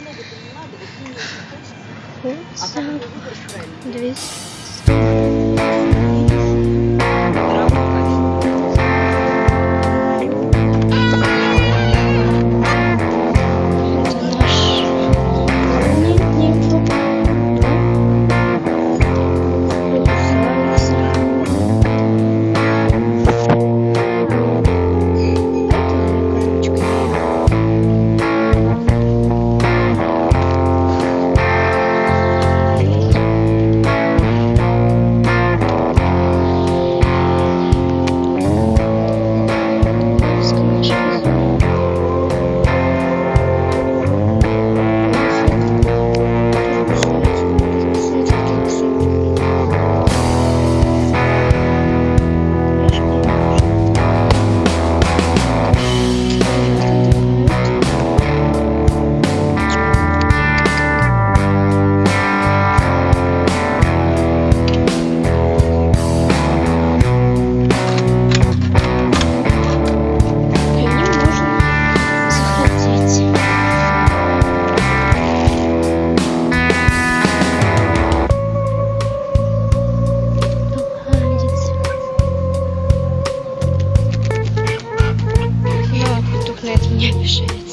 много-то не надо, вот мне очень хочется. А Куца. как его выбрать правильно? 200. не бежит.